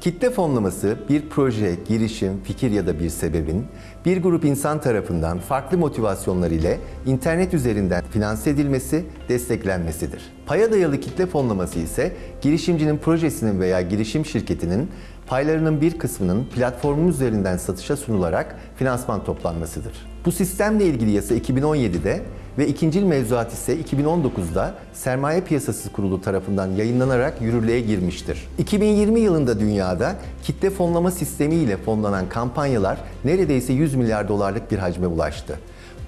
Kitle fonlaması bir proje, girişim, fikir ya da bir sebebin bir grup insan tarafından farklı motivasyonlar ile internet üzerinden finanse edilmesi, desteklenmesidir. Paya dayalı kitle fonlaması ise girişimcinin projesinin veya girişim şirketinin paylarının bir kısmının platformun üzerinden satışa sunularak finansman toplanmasıdır. Bu sistemle ilgili yasa 2017'de ve ikincil mevzuat ise 2019'da Sermaye Piyasası Kurulu tarafından yayınlanarak yürürlüğe girmiştir. 2020 yılında dünyada kitle fonlama sistemi ile fonlanan kampanyalar neredeyse 100 milyar dolarlık bir hacme ulaştı.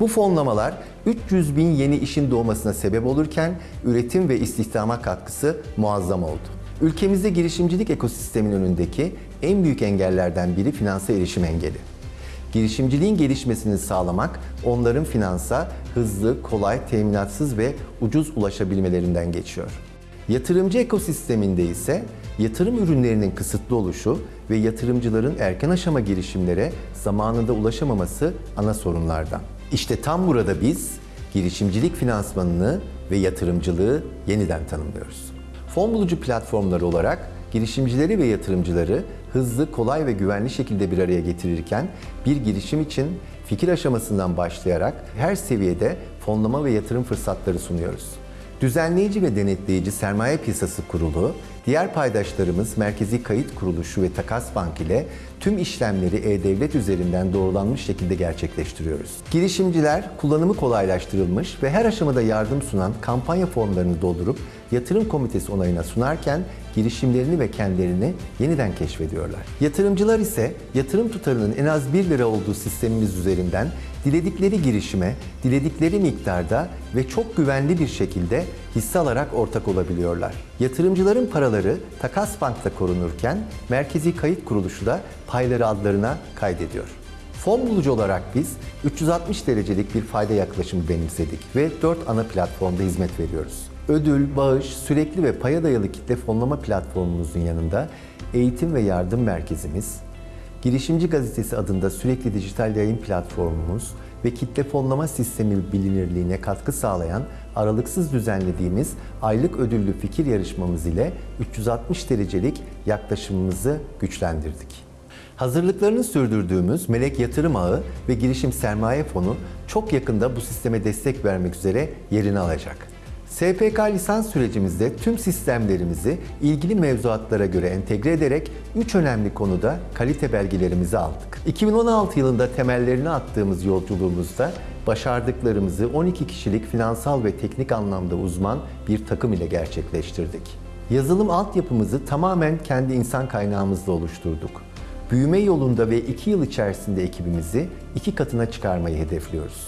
Bu fonlamalar 300 bin yeni işin doğmasına sebep olurken üretim ve istihdama katkısı muazzam oldu. Ülkemizde girişimcilik ekosisteminin önündeki en büyük engellerden biri finansa erişim engeli. Girişimciliğin gelişmesini sağlamak, onların finansa hızlı, kolay, teminatsız ve ucuz ulaşabilmelerinden geçiyor. Yatırımcı ekosisteminde ise yatırım ürünlerinin kısıtlı oluşu ve yatırımcıların erken aşama girişimlere zamanında ulaşamaması ana sorunlardan. İşte tam burada biz girişimcilik finansmanını ve yatırımcılığı yeniden tanımlıyoruz. Fon bulucu platformları olarak girişimcileri ve yatırımcıları hızlı, kolay ve güvenli şekilde bir araya getirirken bir girişim için fikir aşamasından başlayarak her seviyede fonlama ve yatırım fırsatları sunuyoruz. Düzenleyici ve denetleyici Sermaye Piyasası Kurulu, diğer paydaşlarımız Merkezi Kayıt Kuruluşu ve Takas Bank ile tüm işlemleri e-devlet üzerinden doğrulanmış şekilde gerçekleştiriyoruz. Girişimciler kullanımı kolaylaştırılmış ve her aşamada yardım sunan kampanya formlarını doldurup yatırım komitesi onayına sunarken girişimlerini ve kendilerini yeniden keşfediyorlar. Yatırımcılar ise yatırım tutarının en az 1 lira olduğu sistemimiz üzerinden diledikleri girişime, diledikleri miktarda ve çok güvenli bir şekilde hisse alarak ortak olabiliyorlar. Yatırımcıların paraları Takas Bank'ta korunurken Merkezi Kayıt Kuruluşu da payları adlarına kaydediyor. Fon bulucu olarak biz 360 derecelik bir fayda yaklaşımı benimsedik ve 4 ana platformda hizmet veriyoruz. Ödül, bağış, sürekli ve paya dayalı kitle fonlama platformumuzun yanında eğitim ve yardım merkezimiz, Girişimci Gazetesi adında sürekli dijital yayın platformumuz ve kitle fonlama sistemi bilinirliğine katkı sağlayan aralıksız düzenlediğimiz aylık ödüllü fikir yarışmamız ile 360 derecelik yaklaşımımızı güçlendirdik. Hazırlıklarını sürdürdüğümüz Melek Yatırım Ağı ve Girişim Sermaye Fonu çok yakında bu sisteme destek vermek üzere yerini alacak. SPK lisans sürecimizde tüm sistemlerimizi ilgili mevzuatlara göre entegre ederek 3 önemli konuda kalite belgelerimizi aldık. 2016 yılında temellerini attığımız yolculuğumuzda başardıklarımızı 12 kişilik finansal ve teknik anlamda uzman bir takım ile gerçekleştirdik. Yazılım altyapımızı tamamen kendi insan kaynağımızla oluşturduk. Büyüme yolunda ve 2 yıl içerisinde ekibimizi iki katına çıkarmayı hedefliyoruz.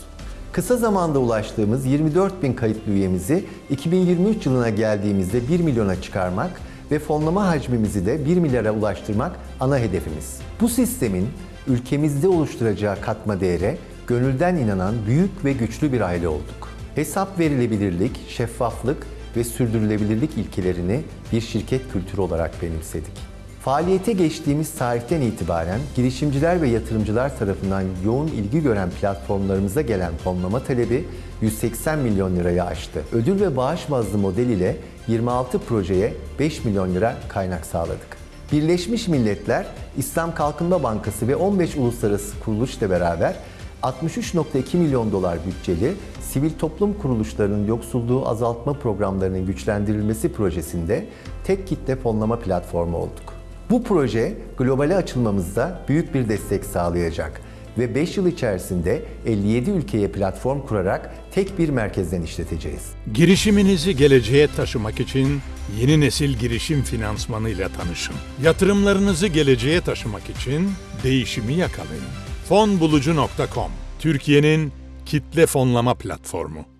Kısa zamanda ulaştığımız 24 bin kayıtlı üyemizi 2023 yılına geldiğimizde 1 milyona çıkarmak ve fonlama hacmimizi de 1 milyara ulaştırmak ana hedefimiz. Bu sistemin ülkemizde oluşturacağı katma değere gönülden inanan büyük ve güçlü bir aile olduk. Hesap verilebilirlik, şeffaflık ve sürdürülebilirlik ilkelerini bir şirket kültürü olarak benimsedik. Faaliyete geçtiğimiz tarihten itibaren girişimciler ve yatırımcılar tarafından yoğun ilgi gören platformlarımıza gelen fonlama talebi 180 milyon lirayı aştı. Ödül ve bağış bazlı model ile 26 projeye 5 milyon lira kaynak sağladık. Birleşmiş Milletler, İslam Kalkınma Bankası ve 15 uluslararası kuruluşla beraber 63.2 milyon dolar bütçeli sivil toplum kuruluşlarının yoksulluğu azaltma programlarının güçlendirilmesi projesinde tek kitle fonlama platformu olduk. Bu proje globale açılmamızda büyük bir destek sağlayacak ve 5 yıl içerisinde 57 ülkeye platform kurarak tek bir merkezden işleteceğiz. Girişiminizi geleceğe taşımak için yeni nesil girişim finansmanı ile tanışın. Yatırımlarınızı geleceğe taşımak için değişimi yakalayın. Fonbulucu.com Türkiye'nin kitle fonlama platformu.